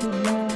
Bye.